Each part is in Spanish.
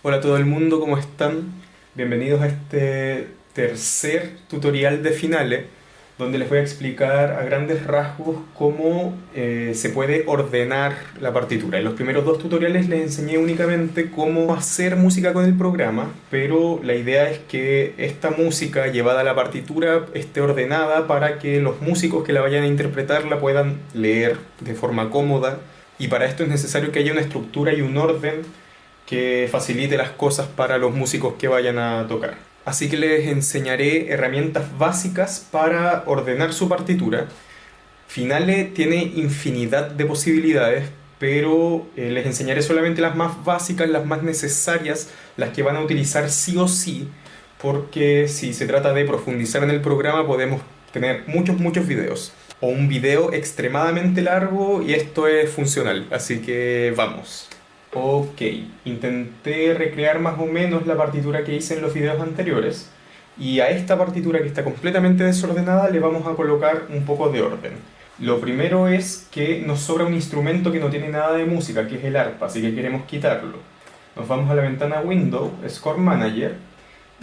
Hola a todo el mundo, ¿cómo están? Bienvenidos a este tercer tutorial de Finale, donde les voy a explicar a grandes rasgos cómo eh, se puede ordenar la partitura. En los primeros dos tutoriales les enseñé únicamente cómo hacer música con el programa, pero la idea es que esta música llevada a la partitura esté ordenada para que los músicos que la vayan a interpretar la puedan leer de forma cómoda y para esto es necesario que haya una estructura y un orden que facilite las cosas para los músicos que vayan a tocar. Así que les enseñaré herramientas básicas para ordenar su partitura. Finale tiene infinidad de posibilidades, pero eh, les enseñaré solamente las más básicas, las más necesarias, las que van a utilizar sí o sí, porque si se trata de profundizar en el programa podemos tener muchos, muchos videos o un video extremadamente largo y esto es funcional, así que vamos. Ok, intenté recrear más o menos la partitura que hice en los videos anteriores y a esta partitura que está completamente desordenada le vamos a colocar un poco de orden. Lo primero es que nos sobra un instrumento que no tiene nada de música, que es el arpa, así que queremos quitarlo. Nos vamos a la ventana Window, Score Manager,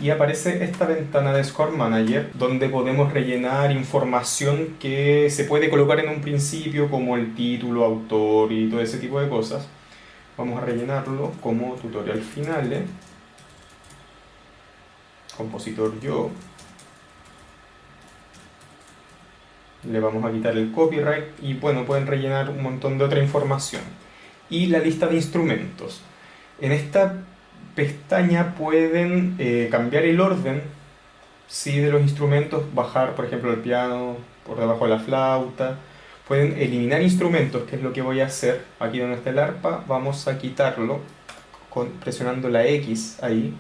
y aparece esta ventana de Score Manager donde podemos rellenar información que se puede colocar en un principio como el título, autor y todo ese tipo de cosas. Vamos a rellenarlo como tutorial finale, compositor yo, le vamos a quitar el copyright y bueno, pueden rellenar un montón de otra información. Y la lista de instrumentos. En esta pestaña pueden eh, cambiar el orden sí, de los instrumentos, bajar por ejemplo el piano por debajo de la flauta, pueden eliminar instrumentos, que es lo que voy a hacer aquí donde está el arpa, vamos a quitarlo presionando la X ahí,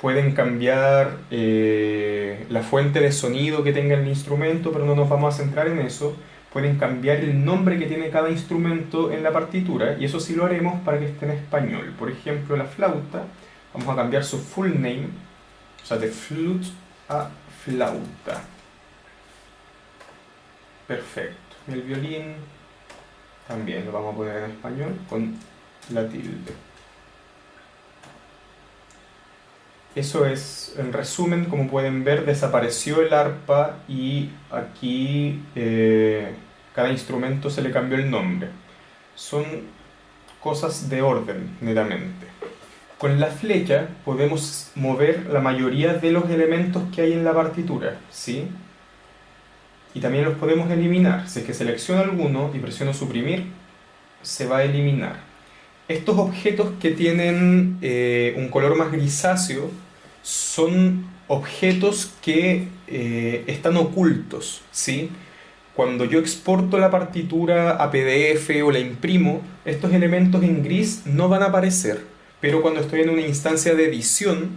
pueden cambiar eh, la fuente de sonido que tenga el instrumento, pero no nos vamos a centrar en eso, pueden cambiar el nombre que tiene cada instrumento en la partitura y eso sí lo haremos para que esté en español. Por ejemplo, la flauta, vamos a cambiar su full name, o sea, de flute a flauta. Perfecto. El violín también lo vamos a poner en español con la tilde. Eso es, en resumen, como pueden ver, desapareció el arpa y aquí eh, cada instrumento se le cambió el nombre. Son cosas de orden, netamente. Con la flecha podemos mover la mayoría de los elementos que hay en la partitura, ¿sí? Y también los podemos eliminar. Si es que selecciono alguno y presiono suprimir, se va a eliminar. Estos objetos que tienen eh, un color más grisáceo son objetos que eh, están ocultos, ¿sí? Cuando yo exporto la partitura a PDF o la imprimo, estos elementos en gris no van a aparecer, pero cuando estoy en una instancia de edición,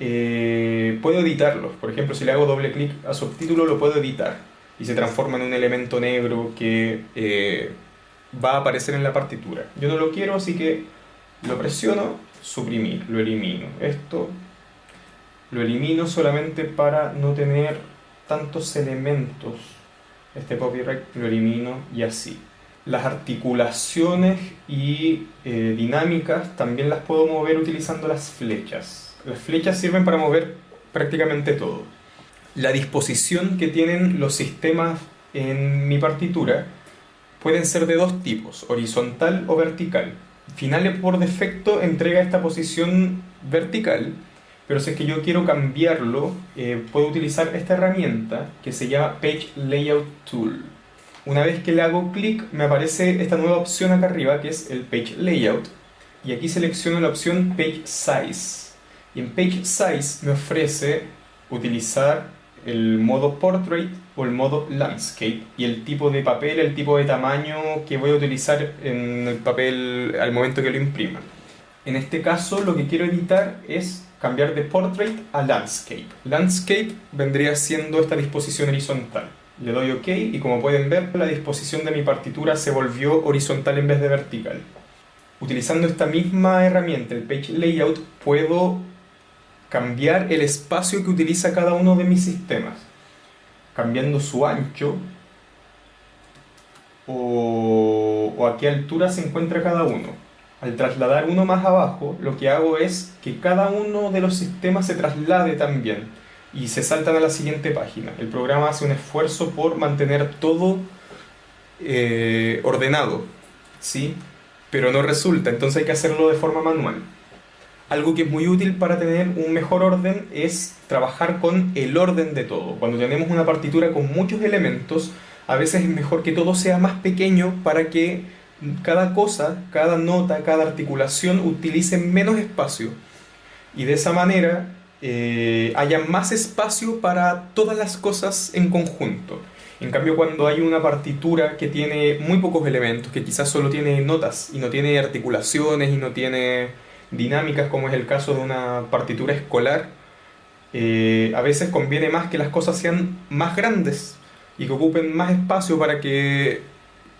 eh, puedo editarlos. Por ejemplo, si le hago doble clic a subtítulo, lo puedo editar y se transforma en un elemento negro que eh, va a aparecer en la partitura. Yo no lo quiero, así que lo presiono, suprimir, lo elimino. Esto lo elimino solamente para no tener tantos elementos este copyright lo elimino y así. Las articulaciones y eh, dinámicas también las puedo mover utilizando las flechas. Las flechas sirven para mover prácticamente todo. La disposición que tienen los sistemas en mi partitura pueden ser de dos tipos, horizontal o vertical. Finale por defecto entrega esta posición vertical, pero si es que yo quiero cambiarlo, eh, puedo utilizar esta herramienta que se llama Page Layout Tool. Una vez que le hago clic, me aparece esta nueva opción acá arriba, que es el Page Layout. Y aquí selecciono la opción Page Size. Y en Page Size me ofrece utilizar el modo Portrait o el modo Landscape y el tipo de papel, el tipo de tamaño que voy a utilizar en el papel al momento que lo imprima. En este caso lo que quiero editar es cambiar de Portrait a Landscape. Landscape vendría siendo esta disposición horizontal. Le doy OK y como pueden ver la disposición de mi partitura se volvió horizontal en vez de vertical. Utilizando esta misma herramienta, el Page Layout, puedo cambiar el espacio que utiliza cada uno de mis sistemas. Cambiando su ancho o, o a qué altura se encuentra cada uno. al trasladar uno más abajo, lo que hago es que cada uno de los sistemas se traslade también y se saltan a la siguiente página. El programa hace un esfuerzo por mantener todo eh, ordenado, ¿sí? Pero no resulta, entonces hay que hacerlo de forma manual. Algo que es muy útil para tener un mejor orden es trabajar con el orden de todo. Cuando tenemos una partitura con muchos elementos, a veces es mejor que todo sea más pequeño para que cada cosa, cada nota, cada articulación utilice menos espacio. Y de esa manera eh, haya más espacio para todas las cosas en conjunto. En cambio, cuando hay una partitura que tiene muy pocos elementos, que quizás solo tiene notas y no tiene articulaciones y no tiene dinámicas, como es el caso de una partitura escolar, eh, a veces conviene más que las cosas sean más grandes y que ocupen más espacio para que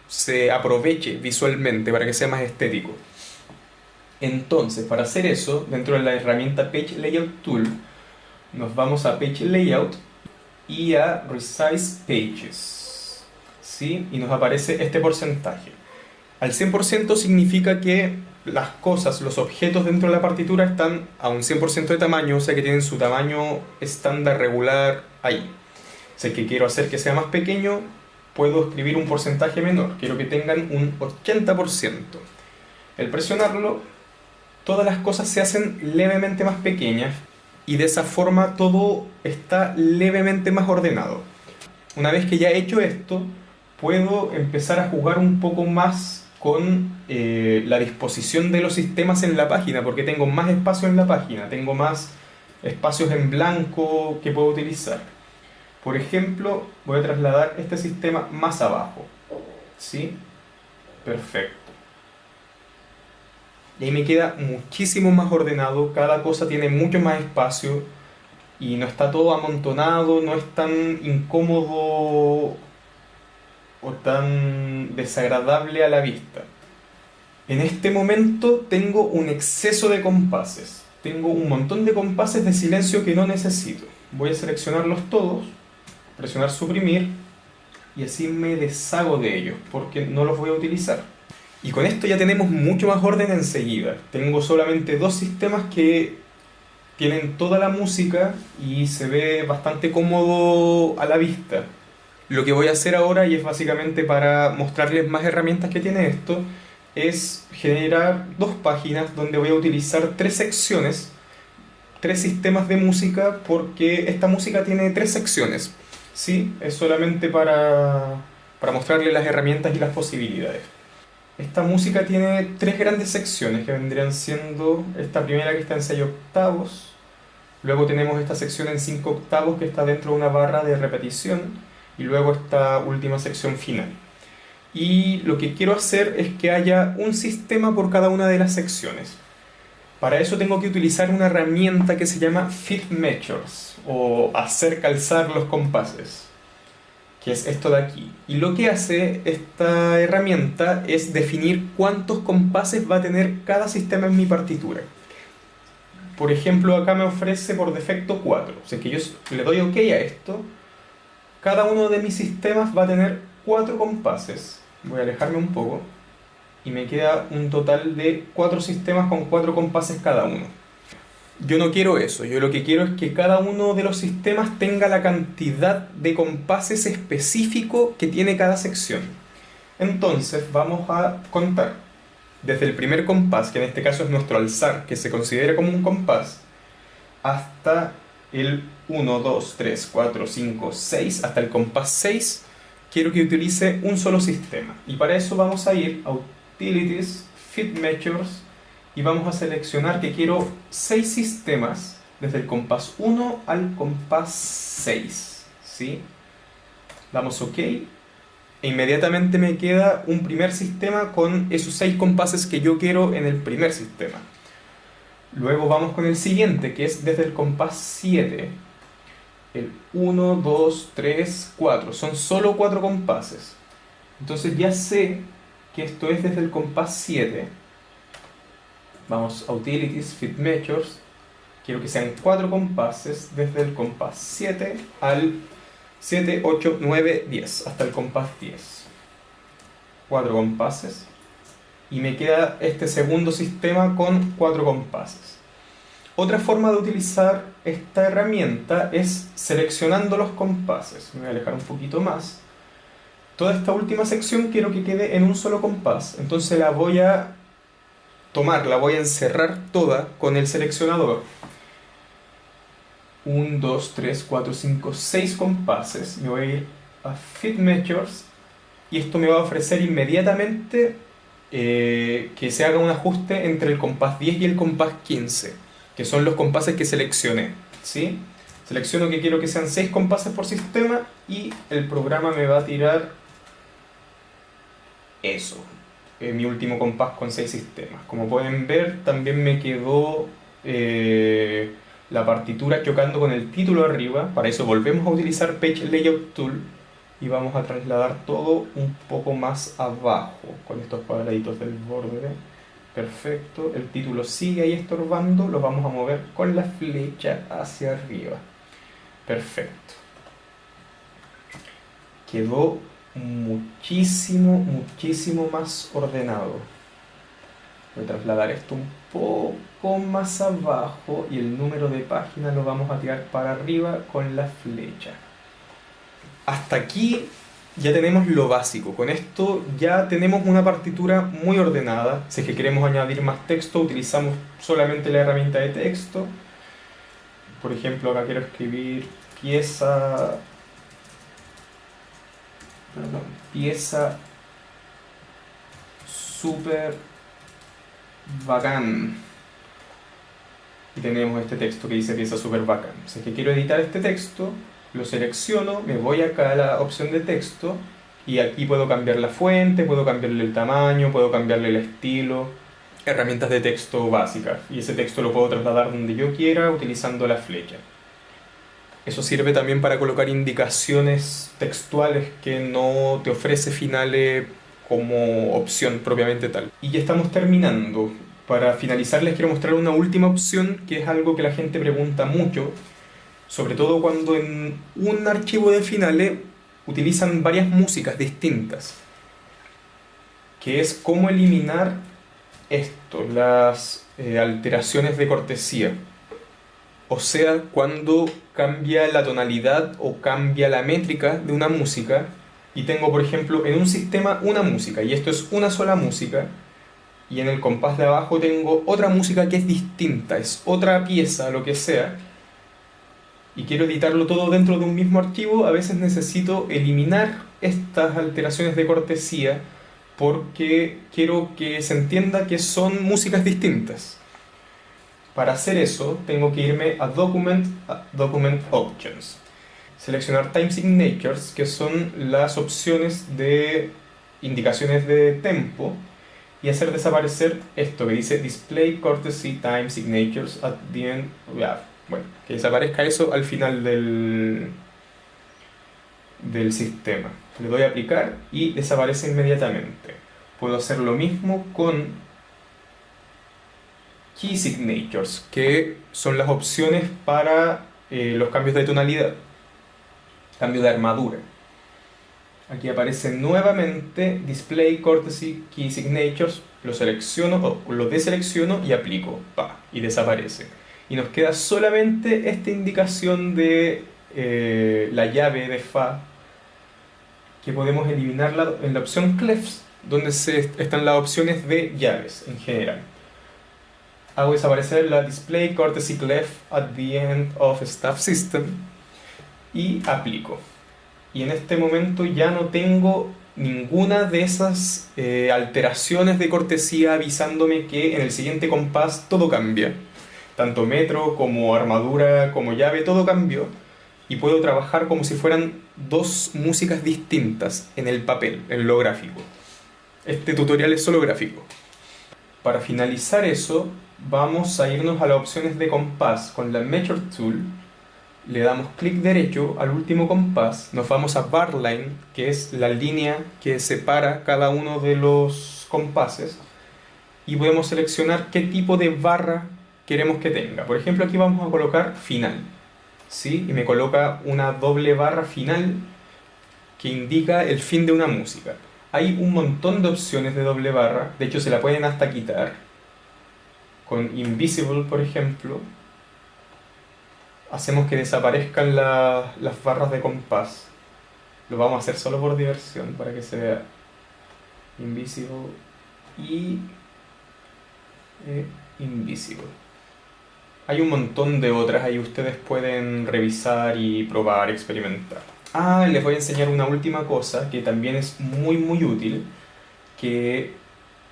se aproveche visualmente, para que sea más estético. Entonces, para hacer eso, dentro de la herramienta Page Layout Tool, nos vamos a Page Layout y a Resize Pages. ¿sí? Y nos aparece este porcentaje. Al 100% significa que las cosas, los objetos dentro de la partitura están a un 100% de tamaño, o sea que tienen su tamaño estándar regular ahí. Si que quiero hacer que sea más pequeño, puedo escribir un porcentaje menor. Quiero que tengan un 80%. El presionarlo, todas las cosas se hacen levemente más pequeñas y de esa forma todo está levemente más ordenado. Una vez que ya he hecho esto, puedo empezar a jugar un poco más con eh, la disposición de los sistemas en la página, porque tengo más espacio en la página, tengo más espacios en blanco que puedo utilizar. Por ejemplo, voy a trasladar este sistema más abajo. ¿Sí? Perfecto. Y ahí me queda muchísimo más ordenado, cada cosa tiene mucho más espacio y no está todo amontonado, no es tan incómodo o tan desagradable a la vista. En este momento tengo un exceso de compases. Tengo un montón de compases de silencio que no necesito. Voy a seleccionarlos todos, presionar suprimir y así me deshago de ellos porque no los voy a utilizar. Y con esto ya tenemos mucho más orden enseguida. Tengo solamente dos sistemas que tienen toda la música y se ve bastante cómodo a la vista. Lo que voy a hacer ahora, y es básicamente para mostrarles más herramientas que tiene esto, es generar dos páginas donde voy a utilizar tres secciones, tres sistemas de música, porque esta música tiene tres secciones. ¿sí? Es solamente para, para mostrarles las herramientas y las posibilidades. Esta música tiene tres grandes secciones que vendrían siendo esta primera que está en 6 octavos, luego tenemos esta sección en 5 octavos que está dentro de una barra de repetición y luego esta última sección final. Y lo que quiero hacer es que haya un sistema por cada una de las secciones. Para eso tengo que utilizar una herramienta que se llama Fit Measures o hacer calzar los compases que es esto de aquí. Y lo que hace esta herramienta es definir cuántos compases va a tener cada sistema en mi partitura. Por ejemplo, acá me ofrece por defecto 4. O sea que yo le doy OK a esto. Cada uno de mis sistemas va a tener 4 compases. Voy a alejarme un poco. Y me queda un total de 4 sistemas con 4 compases cada uno. Yo no quiero eso, yo lo que quiero es que cada uno de los sistemas tenga la cantidad de compases específico que tiene cada sección. Entonces vamos a contar desde el primer compás, que en este caso es nuestro alzar, que se considera como un compás, hasta el 1, 2, 3, 4, 5, 6, hasta el compás 6, quiero que utilice un solo sistema. Y para eso vamos a ir a Utilities, Fit Measures, y vamos a seleccionar que quiero 6 sistemas desde el compás 1 al compás 6. ¿sí? Damos OK e inmediatamente me queda un primer sistema con esos 6 compases que yo quiero en el primer sistema. Luego vamos con el siguiente, que es desde el compás 7. El 1, 2, 3, 4. Son solo 4 compases. Entonces ya sé que esto es desde el compás 7 Vamos a Utilities, Fit Measures. Quiero que sean cuatro compases desde el compás 7 al 7, 8, 9, 10, hasta el compás 10. Cuatro compases. y me queda este segundo sistema con cuatro compases. Otra forma de utilizar esta herramienta es seleccionando los compases. Me voy a alejar un poquito más. Toda esta última sección quiero que quede en un solo compás, entonces la voy a tomar, la voy a encerrar toda con el seleccionador. 1, 2, 3, 4, 5, 6 compases. Me voy a ir a Fit Measures y esto me va a ofrecer inmediatamente eh, que se haga un ajuste entre el compás 10 y el compás 15, que son los compases que seleccioné. ¿sí? Selecciono que quiero que sean 6 compases por sistema y el programa me va a tirar eso, eh, mi último compás con 6 sistemas. Como pueden ver, también me quedó eh, la partitura chocando con el título arriba. Para eso volvemos a utilizar Page Layout Tool y vamos a trasladar todo un poco más abajo con estos cuadraditos del borde. Perfecto, el título sigue ahí estorbando, lo vamos a mover con la flecha hacia arriba. Perfecto. Quedó muchísimo, muchísimo más ordenado voy a trasladar esto un poco más abajo y el número de páginas lo vamos a tirar para arriba con la flecha hasta aquí ya tenemos lo básico. Con esto ya tenemos una partitura muy ordenada. Si es que queremos añadir más texto, utilizamos solamente la herramienta de texto. Por ejemplo, acá quiero escribir pieza... Perdón, pieza super bacán. Y tenemos este texto que dice pieza super bacán. Si es que quiero editar este texto, lo selecciono, me voy acá a la opción de texto y aquí puedo cambiar la fuente, puedo cambiarle el tamaño, puedo cambiarle el estilo, herramientas de texto básicas y ese texto lo puedo trasladar donde yo quiera utilizando la flecha. Eso sirve también para colocar indicaciones textuales que no te ofrece Finale como opción propiamente tal. Y ya estamos terminando. Para finalizar les quiero mostrar una última opción que es algo que la gente pregunta mucho sobre todo cuando en un archivo de finales utilizan varias músicas distintas, que es cómo eliminar esto, las eh, alteraciones de cortesía. O sea, cuando cambia la tonalidad o cambia la métrica de una música y tengo, por ejemplo, en un sistema una música y esto es una sola música y en el compás de abajo tengo otra música que es distinta, es otra pieza, lo que sea, y quiero editarlo todo dentro de un mismo archivo, a veces necesito eliminar estas alteraciones de cortesía porque quiero que se entienda que son músicas distintas. Para hacer eso, tengo que irme a Document, Options. Seleccionar Time Signatures, que son las opciones de indicaciones de tempo, y hacer desaparecer esto que dice Display Courtesy Time Signatures at the end. Bueno, que desaparezca eso al final del, del sistema. Le doy a aplicar y desaparece inmediatamente. Puedo hacer lo mismo con Key Signatures, que son las opciones para eh, los cambios de tonalidad, cambio de armadura. Aquí aparece nuevamente Display Courtesy Key Signatures, lo selecciono o lo deselecciono y aplico, pa, y desaparece y nos queda solamente esta indicación de eh, la llave de Fa que podemos eliminarla en la opción Clefs donde se, están las opciones de llaves en general. Hago desaparecer la Display Courtesy Clef at the end of Staff System y aplico. Y en este momento ya no tengo ninguna de esas eh, alteraciones de cortesía avisándome que en el siguiente compás todo cambia tanto metro como armadura como llave, todo cambió y puedo trabajar como si fueran dos músicas distintas en el papel, en lo gráfico. Este tutorial es solo gráfico. Para finalizar eso, vamos a irnos a las opciones de compás con la Measure Tool. Le damos clic derecho al último compás, nos vamos a Bar Line, que es la línea que separa cada uno de los compases, y podemos seleccionar qué tipo de barra queremos que tenga. Por ejemplo, aquí vamos a colocar final. ¿sí? Y me coloca una doble barra final que indica el fin de una música. hay un montón de opciones de doble barra, de hecho se la pueden hasta quitar. Con Invisible, por ejemplo, hacemos que desaparezcan las barras de compás. Lo vamos a hacer solo por diversión, para que se vea. Invisible y eh, Invisible. Hay un montón de otras, ahí ustedes pueden revisar y probar, experimentar. Ah, les voy a enseñar una última cosa que también es muy muy útil, que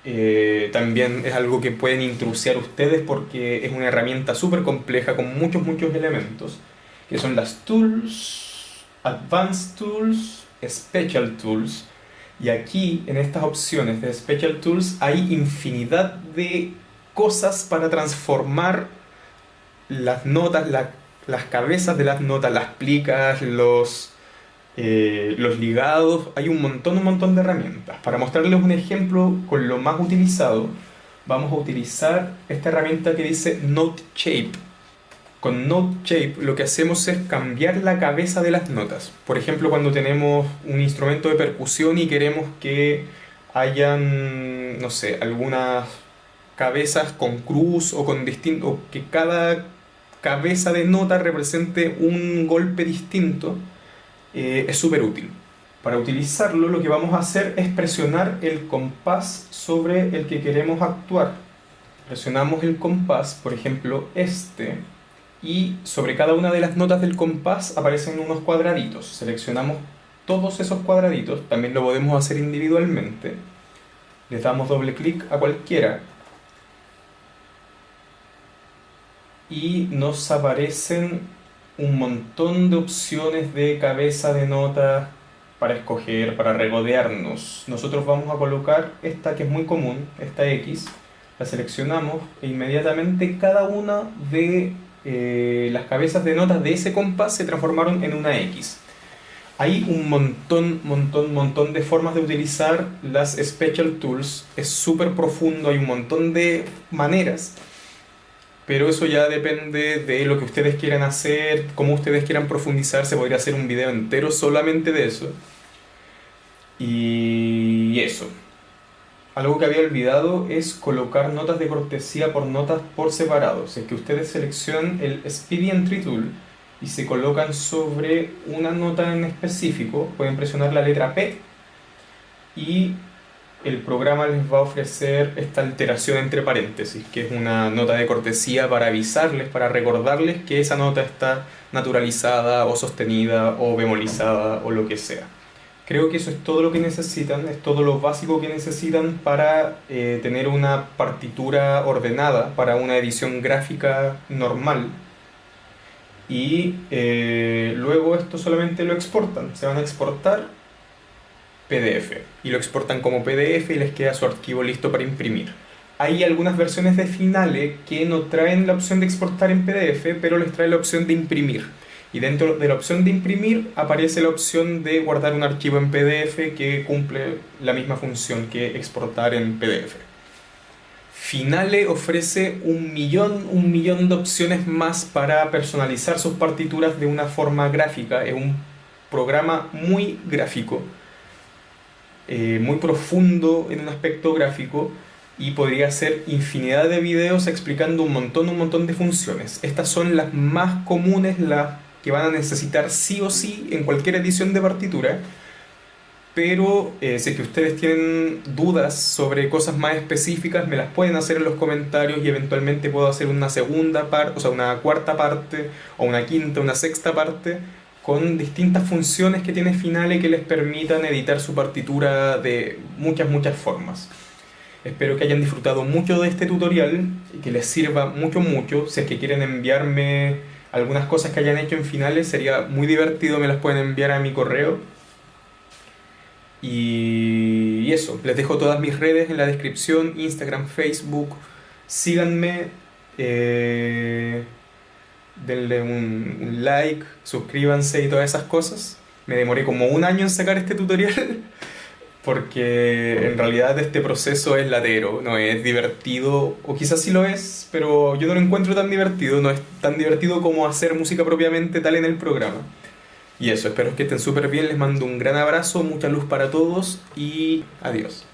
eh, también es algo que pueden intrusiar ustedes porque es una herramienta súper compleja con muchos muchos elementos, que son las tools, advanced tools, special tools, y aquí en estas opciones de special tools hay infinidad de cosas para transformar las notas, las cabezas de las notas, las plicas, los, eh, los ligados, hay un montón, un montón de herramientas. Para mostrarles un ejemplo con lo más utilizado, vamos a utilizar esta herramienta que dice Note Shape. Con Note Shape lo que hacemos es cambiar la cabeza de las notas. Por ejemplo, cuando tenemos un instrumento de percusión y queremos que hayan, no sé, algunas cabezas con cruz o con distinto, que cada cabeza de nota represente un golpe distinto, eh, es súper útil. Para utilizarlo lo que vamos a hacer es presionar el compás sobre el que queremos actuar. Presionamos el compás, por ejemplo este, y sobre cada una de las notas del compás aparecen unos cuadraditos. Seleccionamos todos esos cuadraditos, también lo podemos hacer individualmente. Les damos doble clic a cualquiera y nos aparecen un montón de opciones de cabeza de nota para escoger, para regodearnos. Nosotros vamos a colocar esta que es muy común, esta X, la seleccionamos e inmediatamente cada una de eh, las cabezas de notas de ese compás se transformaron en una X. Hay un montón, montón, montón de formas de utilizar las Special Tools, es súper profundo, hay un montón de maneras pero eso ya depende de lo que ustedes quieran hacer, cómo ustedes quieran profundizar, se podría hacer un video entero solamente de eso. Y eso. Algo que había olvidado es colocar notas de cortesía por notas por separado. es que ustedes seleccionan el Speedy Entry Tool y se colocan sobre una nota en específico, pueden presionar la letra P y el programa les va a ofrecer esta alteración entre paréntesis, que es una nota de cortesía para avisarles, para recordarles que esa nota está naturalizada o sostenida o bemolizada o lo que sea. Creo que eso es todo lo que necesitan, es todo lo básico que necesitan para eh, tener una partitura ordenada para una edición gráfica normal. Y eh, luego esto solamente lo exportan, se van a exportar PDF y lo exportan como PDF y les queda su archivo listo para imprimir. Hay algunas versiones de Finale que no traen la opción de exportar en PDF, pero les trae la opción de imprimir. Y dentro de la opción de imprimir aparece la opción de guardar un archivo en PDF que cumple la misma función que exportar en PDF. Finale ofrece un millón, un millón de opciones más para personalizar sus partituras de una forma gráfica. Es un programa muy gráfico eh, muy profundo en un aspecto gráfico y podría hacer infinidad de videos explicando un montón, un montón de funciones. Estas son las más comunes, las que van a necesitar sí o sí en cualquier edición de partitura, pero eh, si es que ustedes tienen dudas sobre cosas más específicas, me las pueden hacer en los comentarios y eventualmente puedo hacer una segunda parte, o sea, una cuarta parte, o una quinta, una sexta parte, con distintas funciones que tiene Finale que les permitan editar su partitura de muchas, muchas formas. Espero que hayan disfrutado mucho de este tutorial y que les sirva mucho, mucho. Si es que quieren enviarme algunas cosas que hayan hecho en Finale, sería muy divertido, me las pueden enviar a mi correo. Y eso, les dejo todas mis redes en la descripción, Instagram, Facebook. Síganme. Eh denle un, like, suscríbanse y todas esas cosas. Me demoré como un año en sacar este tutorial porque en realidad este proceso es latero, no es divertido, o quizás sí lo es, pero yo no lo encuentro tan divertido, no es tan divertido como hacer música propiamente tal en el programa. Y eso, espero que estén súper bien, les mando un gran abrazo, mucha luz para todos y adiós.